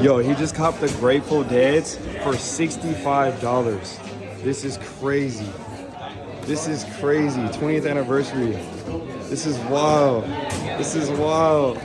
Yo, he just copped the Grateful Deads for $65. This is crazy. This is crazy. 20th anniversary. This is wild. This is wild.